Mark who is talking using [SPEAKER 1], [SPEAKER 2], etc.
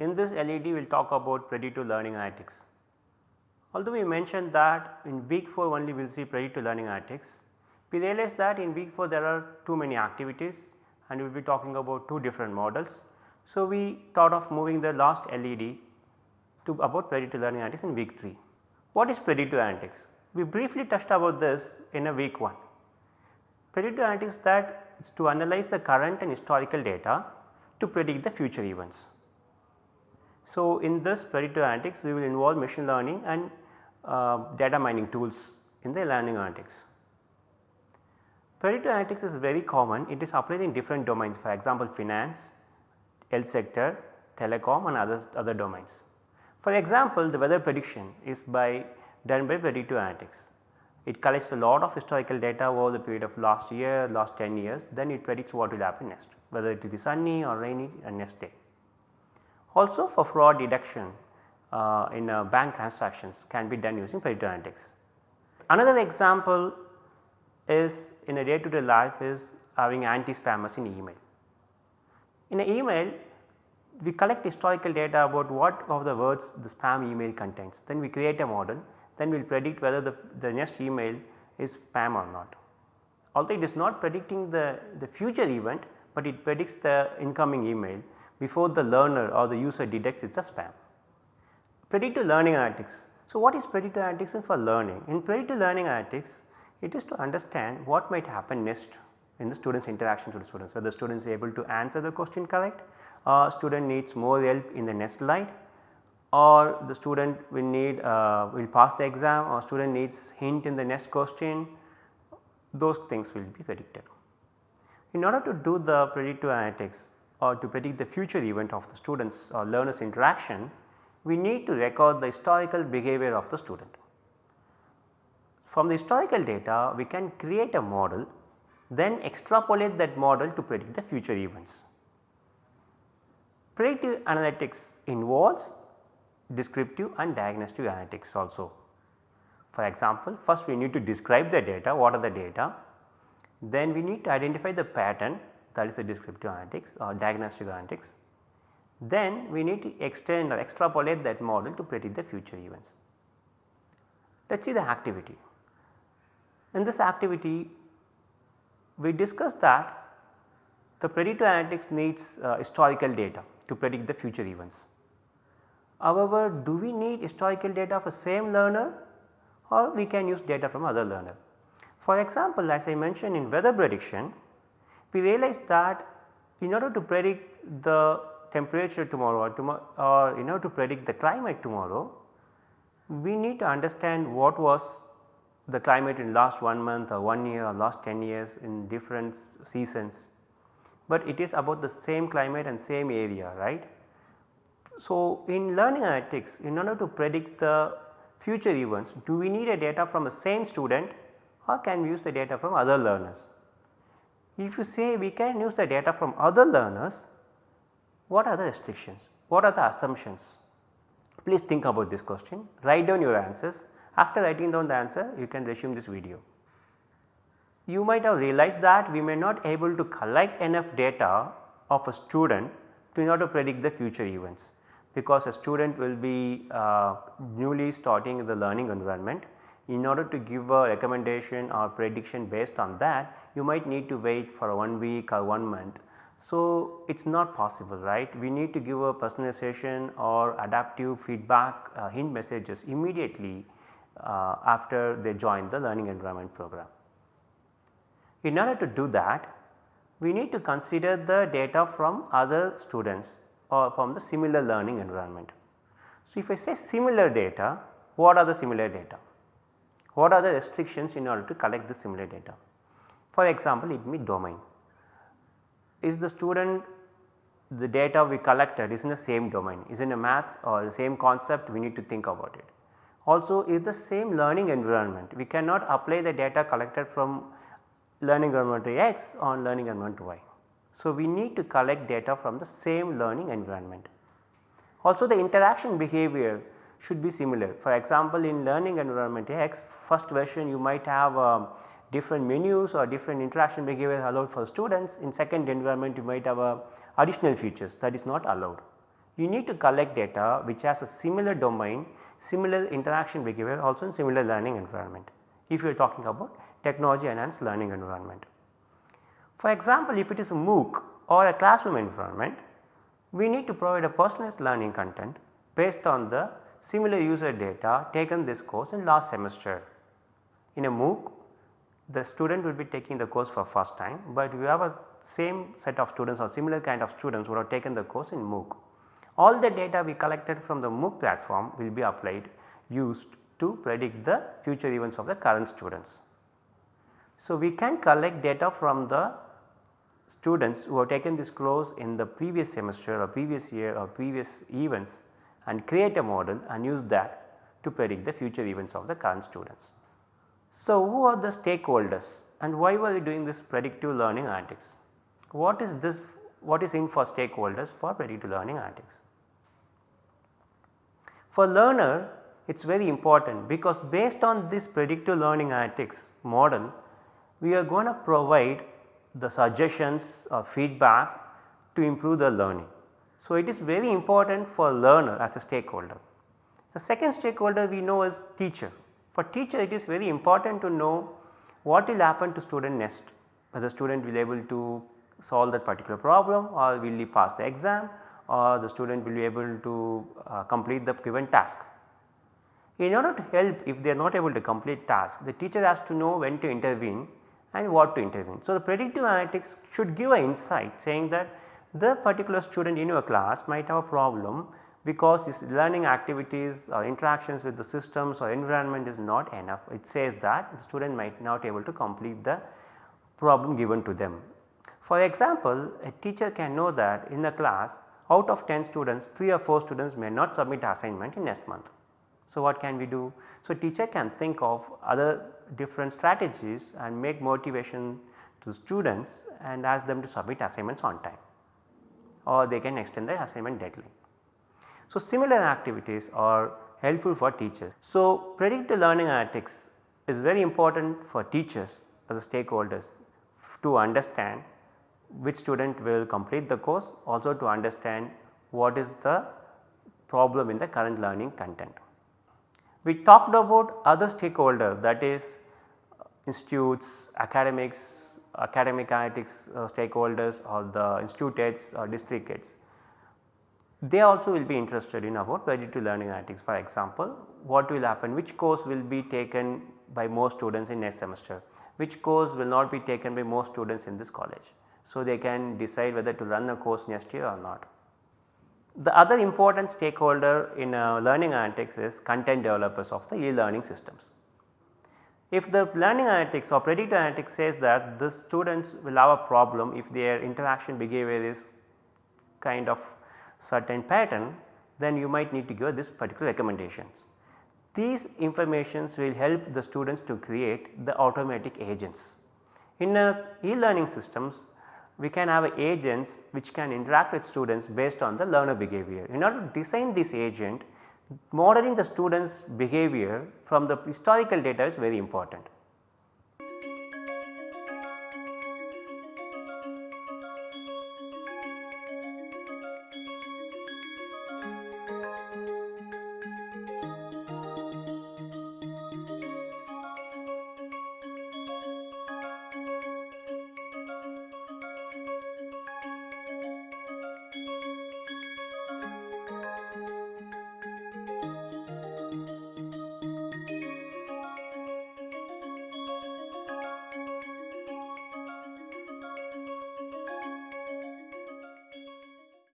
[SPEAKER 1] In this LED we will talk about predictive learning analytics. Although we mentioned that in week 4 only we will see predictive learning analytics, we realized that in week 4 there are too many activities and we will be talking about two different models. So, we thought of moving the last LED to about predictive learning analytics in week 3. What is predictive analytics? We briefly touched about this in a week 1. Predictive analytics that is to analyze the current and historical data to predict the future events. So, in this predictive analytics we will involve machine learning and uh, data mining tools in the learning analytics. Predictive analytics is very common, it is applied in different domains for example finance, health sector, telecom and other, other domains. For example, the weather prediction is by done by predictive analytics. It collects a lot of historical data over the period of last year, last 10 years then it predicts what will happen next whether it will be sunny or rainy and next day. Also for fraud detection uh, in uh, bank transactions can be done using predictive analytics. Another example is in a day to day life is having anti-spammers in email. In an email we collect historical data about what of the words the spam email contains then we create a model then we will predict whether the, the next email is spam or not. Although it is not predicting the, the future event, but it predicts the incoming email before the learner or the user detects it is a spam. Predictive learning analytics. So, what is predictive analytics for learning? In predictive learning analytics, it is to understand what might happen next in the students interaction with the students whether the student is able to answer the question correct or student needs more help in the next slide or the student will need uh, will pass the exam or student needs hint in the next question those things will be predicted. In order to do the predictive analytics or to predict the future event of the students or learners interaction we need to record the historical behavior of the student. From the historical data we can create a model then extrapolate that model to predict the future events. Predictive analytics involves descriptive and diagnostic analytics also. For example, first we need to describe the data, what are the data, then we need to identify the pattern that is the descriptive analytics or diagnostic analytics. Then we need to extend or extrapolate that model to predict the future events. Let us see the activity. In this activity we discussed that the predictive analytics needs uh, historical data to predict the future events. However, do we need historical data for same learner or we can use data from other learner. For example, as I mentioned in weather prediction, we realize that in order to predict the temperature tomorrow or, tomorrow, or in order to predict the climate tomorrow, we need to understand what was the climate in last 1 month or 1 year or last 10 years in different seasons, but it is about the same climate and same area right. So, in learning analytics in order to predict the future events do we need a data from the same student or can we use the data from other learners. If you say we can use the data from other learners what are the restrictions, what are the assumptions? Please think about this question, write down your answers after writing down the answer you can resume this video. You might have realized that we may not able to collect enough data of a student to in order to predict the future events because a student will be uh, newly starting the learning environment. In order to give a recommendation or prediction based on that you might need to wait for 1 week or 1 month. So, it is not possible right we need to give a personalization or adaptive feedback uh, hint messages immediately uh, after they join the learning environment program. In order to do that we need to consider the data from other students or from the similar learning environment. So, if I say similar data, what are the similar data? What are the restrictions in order to collect the similar data? For example, it may domain. Is the student the data we collected is in the same domain, is in a math or the same concept we need to think about it. Also is the same learning environment, we cannot apply the data collected from learning environment X on learning environment Y. So, we need to collect data from the same learning environment. Also the interaction behavior should be similar. For example, in learning environment X first version you might have uh, different menus or different interaction behavior allowed for students. In second environment you might have uh, additional features that is not allowed. you need to collect data which has a similar domain, similar interaction behavior also in similar learning environment if you are talking about technology enhanced learning environment. For example, if it is a MOOC or a classroom environment, we need to provide a personalized learning content based on the similar user data taken this course in last semester. In a MOOC, the student will be taking the course for first time, but we have a same set of students or similar kind of students who have taken the course in MOOC. All the data we collected from the MOOC platform will be applied used to predict the future events of the current students. So, we can collect data from the students who have taken this course in the previous semester or previous year or previous events and create a model and use that to predict the future events of the current students. So, who are the stakeholders and why were we doing this predictive learning analytics? What is this what is in for stakeholders for predictive learning analytics? For learner it is very important because based on this predictive learning analytics model we are going to provide the suggestions or feedback to improve the learning. So, it is very important for learner as a stakeholder. The second stakeholder we know is teacher. For teacher it is very important to know what will happen to student next whether the student will be able to solve that particular problem or will he pass the exam or the student will be able to uh, complete the given task. In order to help if they are not able to complete task the teacher has to know when to intervene and what to intervene. So, the predictive analytics should give an insight saying that the particular student in your class might have a problem because his learning activities or interactions with the systems or environment is not enough. It says that the student might not able to complete the problem given to them. For example, a teacher can know that in the class out of 10 students 3 or 4 students may not submit assignment in next month. So, what can we do? So, teacher can think of other different strategies and make motivation to students and ask them to submit assignments on time or they can extend the assignment deadline. So, similar activities are helpful for teachers. So, predictive learning analytics is very important for teachers as stakeholders to understand which student will complete the course also to understand what is the problem in the current learning content. We talked about other stakeholder that is uh, institutes, academics, academic analytics uh, stakeholders or the institute heads or district heads. They also will be interested in about predictive learning analytics for example, what will happen which course will be taken by most students in next semester, which course will not be taken by most students in this college. So, they can decide whether to run the course next year or not. The other important stakeholder in uh, learning analytics is content developers of the e-learning systems. If the learning analytics or predictive analytics says that the students will have a problem if their interaction behavior is kind of certain pattern then you might need to give this particular recommendations. These informations will help the students to create the automatic agents. In uh, e-learning systems we can have agents which can interact with students based on the learner behavior. In order to design this agent modeling the students behavior from the historical data is very important.